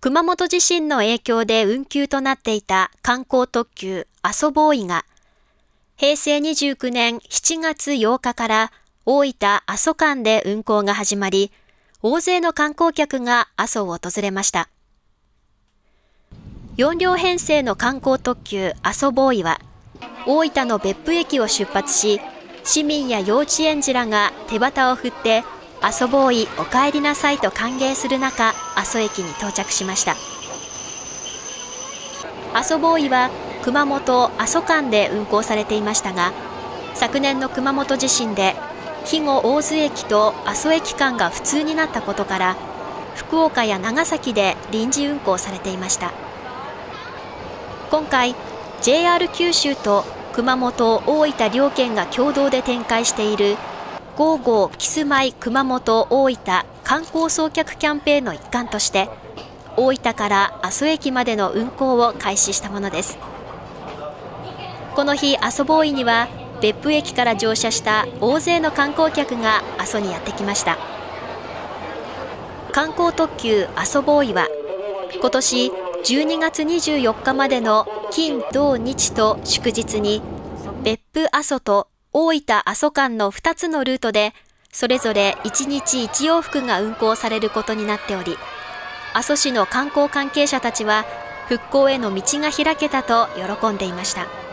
熊本地震の影響で運休となっていた観光特急阿蘇ボーイが、平成29年7月8日から大分阿蘇間で運行が始まり、大勢の観光客が阿蘇を訪れました。4両編成の観光特急阿蘇ボーイは、大分の別府駅を出発し、市民や幼稚園児らが手旗を振って阿蘇ボーイお帰りなさいと歓迎する中、阿蘇駅に到着しました。阿蘇ボーイは熊本・阿蘇間で運行されていましたが、昨年の熊本地震で肥後大津駅と阿蘇駅間が不通になったことから、福岡や長崎で臨時運行されていました。今回、JR 九州と熊本・大分両県が共同で展開しているゴーゴーキスマイ熊本大分観光送客キャンペーンの一環として大分から阿蘇駅までの運行を開始したものです。この日阿蘇ボーイには別府駅から乗車した大勢の観光客が阿蘇にやってきました。観光特急阿蘇ボーイは今年12月24日までの金土日と祝日に別府阿蘇と大分阿蘇間の2つのルートで、それぞれ1日1往復が運行されることになっており、阿蘇市の観光関係者たちは、復興への道が開けたと喜んでいました。